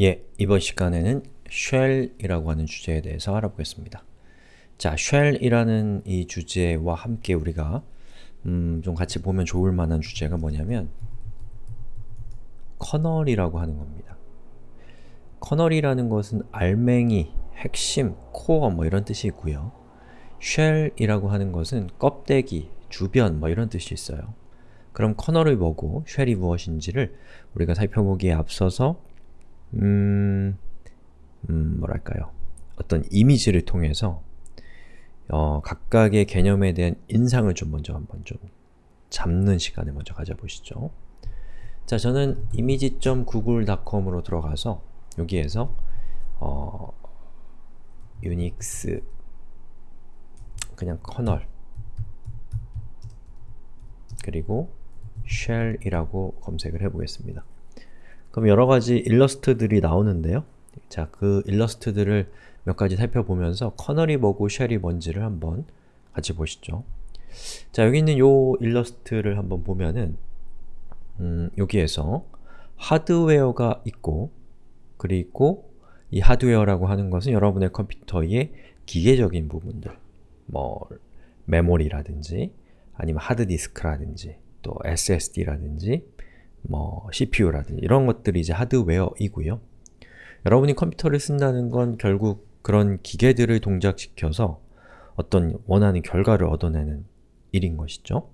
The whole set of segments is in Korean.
예, 이번 시간에는 shell이라고 하는 주제에 대해서 알아보겠습니다. 자, shell이라는 이 주제와 함께 우리가 음, 좀 같이 보면 좋을 만한 주제가 뭐냐면 커널이라고 하는 겁니다. 커널이라는 것은 알맹이, 핵심, 코어 뭐 이런 뜻이 있고요. shell이라고 하는 것은 껍데기, 주변 뭐 이런 뜻이 있어요. 그럼 커널이 뭐고 쉘이 무엇인지를 우리가 살펴보기에 앞서서 음, 음 뭐랄까요 어떤 이미지를 통해서 어, 각각의 개념에 대한 인상을 좀 먼저 한번 좀 잡는 시간을 먼저 가져보시죠. 자, 저는 image.google.com으로 들어가서 여기에서 어, 유닉스 그냥 커널 그리고 shell이라고 검색을 해보겠습니다. 그럼 여러가지 일러스트들이 나오는데요. 자, 그 일러스트들을 몇 가지 살펴보면서 커널이 뭐고 쉘이 뭔지를 한번 같이 보시죠. 자, 여기 있는 요 일러스트를 한번 보면은 음, 여기에서 하드웨어가 있고 그리고 이 하드웨어라고 하는 것은 여러분의 컴퓨터의 기계적인 부분들 뭐 메모리라든지 아니면 하드디스크라든지 또 SSD라든지 뭐 CPU라든지 이런 것들이 이제 하드웨어이고요. 여러분이 컴퓨터를 쓴다는 건 결국 그런 기계들을 동작시켜서 어떤 원하는 결과를 얻어내는 일인 것이죠.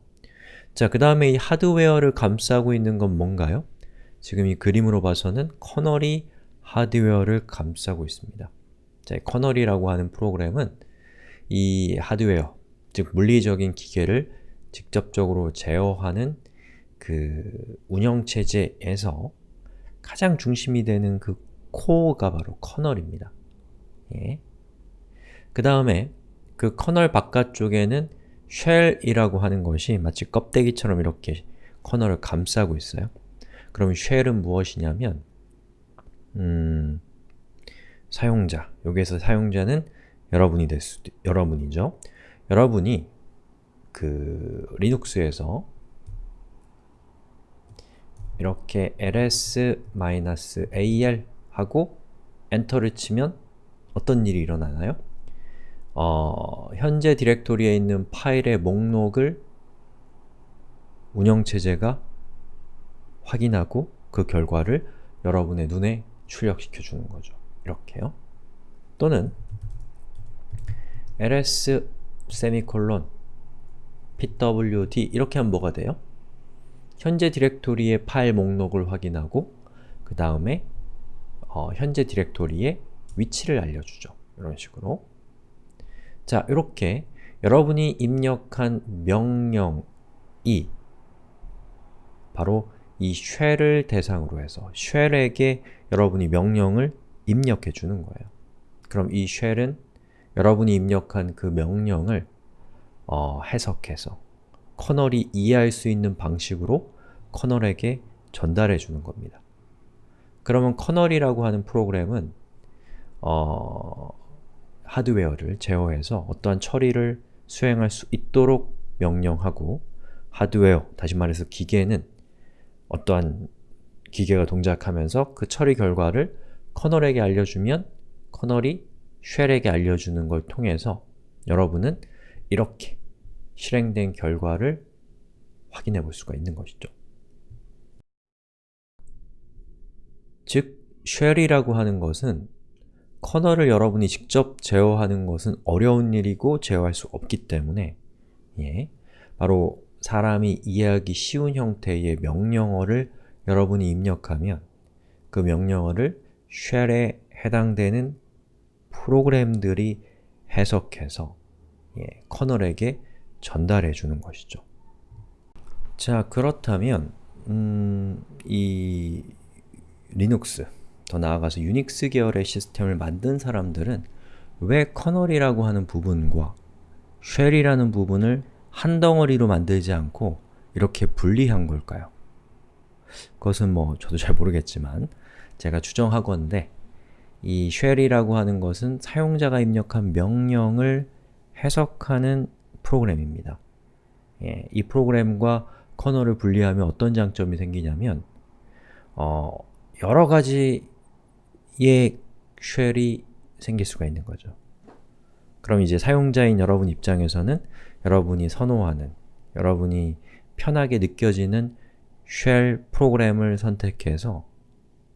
자, 그 다음에 이 하드웨어를 감싸고 있는 건 뭔가요? 지금 이 그림으로 봐서는 커널이 하드웨어를 감싸고 있습니다. 자, kernel이라고 하는 프로그램은 이 하드웨어, 즉 물리적인 기계를 직접적으로 제어하는 그 운영체제에서 가장 중심이 되는 그 코어가 바로 kernel입니다. 예. 그 다음에 그 kernel 바깥쪽에는 shell이라고 하는 것이 마치 껍데기처럼 이렇게 kernel을 감싸고 있어요. 그럼 shell은 무엇이냐면 음, 사용자, 여기에서 사용자는 여러분이 될 수도, 여러분이죠. 여러분이 그 리눅스에서 이렇게 ls-al 하고 엔터를 치면 어떤 일이 일어나나요? 어, 현재 디렉토리에 있는 파일의 목록을 운영체제가 확인하고 그 결과를 여러분의 눈에 출력시켜 주는 거죠. 이렇게요. 또는 ls 세미콜론 pwd 이렇게 하면 뭐가 돼요? 현재 디렉토리의 파일 목록을 확인하고 그 다음에 어, 현재 디렉토리의 위치를 알려주죠. 이런 식으로 자, 이렇게 여러분이 입력한 명령이 바로 이 쉘을 대상으로 해서 쉘에게 여러분이 명령을 입력해 주는 거예요. 그럼 이 쉘은 여러분이 입력한 그 명령을 어, 해석해서 커널이 이해할 수 있는 방식으로 커널에게 전달해 주는 겁니다. 그러면 커널이라고 하는 프로그램은 어, 하드웨어를 제어해서 어떠한 처리를 수행할 수 있도록 명령하고 하드웨어, 다시 말해서 기계는 어떠한 기계가 동작하면서 그 처리 결과를 kernel에게 알려주면 kernel이 shell에게 알려주는 걸 통해서 여러분은 이렇게 실행된 결과를 확인해 볼 수가 있는 것이죠. 즉, shell이라고 하는 것은 kernel을 여러분이 직접 제어하는 것은 어려운 일이고 제어할 수 없기 때문에 예, 바로 사람이 이해하기 쉬운 형태의 명령어를 여러분이 입력하면 그 명령어를 쉘에 해당되는 프로그램들이 해석해서 예, 커널에게 전달해 주는 것이죠. 자, 그렇다면 음, 이 리눅스, 더 나아가서 유닉스 계열의 시스템을 만든 사람들은 왜 kernel이라고 하는 부분과 shell이라는 부분을 한 덩어리로 만들지 않고 이렇게 분리한 걸까요? 그것은 뭐 저도 잘 모르겠지만 제가 추정하건데 이 shell이라고 하는 것은 사용자가 입력한 명령을 해석하는 프로그램입니다. 예, 이 프로그램과 kernel을 분리하면 어떤 장점이 생기냐면 어, 여러 가지 쉘이 생길 수가 있는 거죠. 그럼 이제 사용자인 여러분 입장에서는 여러분이 선호하는, 여러분이 편하게 느껴지는 쉘 프로그램을 선택해서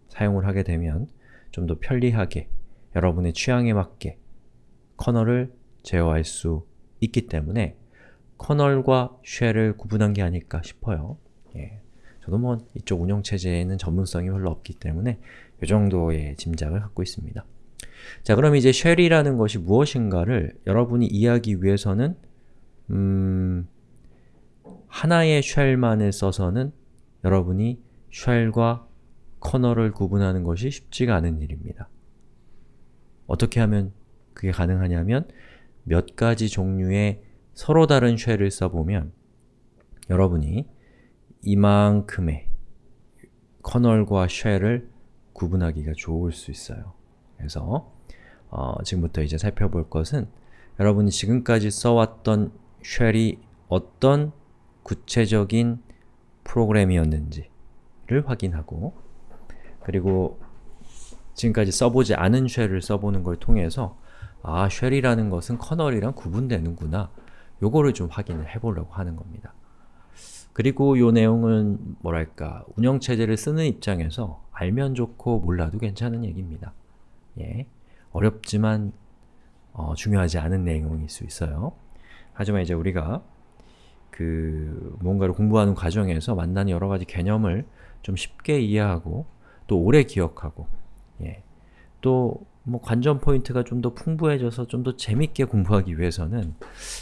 사용을 하게 되면 좀 더 편리하게 여러분의 취향에 맞게 커널을 제어할 수 있기 때문에 커널과 쉘을 구분한 게 아닐까 싶어요. 예. 저도 뭐 이쪽 운영체제에는 전문성이 별로 없기 때문에 이 정도의 짐작을 갖고 있습니다. 자 그럼 이제 shell이라는 것이 무엇인가를 여러분이 이해하기 위해서는 음, 하나의 shell만을 써서는 여러분이 shell과 kernel을 구분하는 것이 쉽지가 않은 일입니다. 어떻게 하면 그게 가능하냐면 몇 가지 종류의 서로 다른 쉘을 써보면 여러분이 이만큼의 커널과 쉘을 구분하기가 좋을 수 있어요. 그래서 어, 지금부터 이제 살펴볼 것은 여러분이 지금까지 써왔던 쉘이 어떤 구체적인 프로그램이었는지를 확인하고 그리고 지금까지 써보지 않은 쉘을 써보는 걸 통해서 아, shell이라는 것은 kernel이랑 구분되는구나 요거를 좀 확인을 해보려고 하는 겁니다. 그리고 요 내용은 뭐랄까 운영체제를 쓰는 입장에서 알면 좋고 몰라도 괜찮은 얘기입니다. 예, 어렵지만 어, 중요하지 않은 내용일 수 있어요. 하지만 이제 우리가 그 뭔가를 공부하는 과정에서 만나는 여러 가지 개념을 좀 쉽게 이해하고 또 오래 기억하고 예. 또 뭐 관전 포인트가 좀 더 풍부해져서 좀 더 재밌게 공부하기 위해서는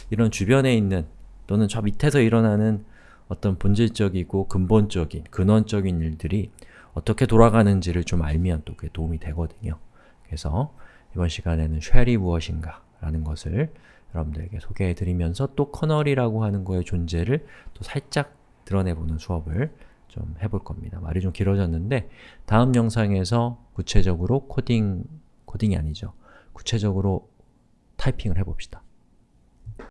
이런 주변에 있는 또는 저 밑에서 일어나는 어떤 본질적이고 근본적인, 근원적인 일들이 어떻게 돌아가는지를 좀 알면 또 그게 도움이 되거든요. 그래서 이번 시간에는 shell이 무엇인가 라는 것을 여러분들에게 소개해드리면서 또 kernel이라고 하는 거의 존재를 또 살짝 드러내보는 수업을 좀 해볼 겁니다. 말이 좀 길어졌는데 다음 영상에서 구체적으로 코딩, 코딩이 아니죠. 구체적으로 타이핑을 해봅시다.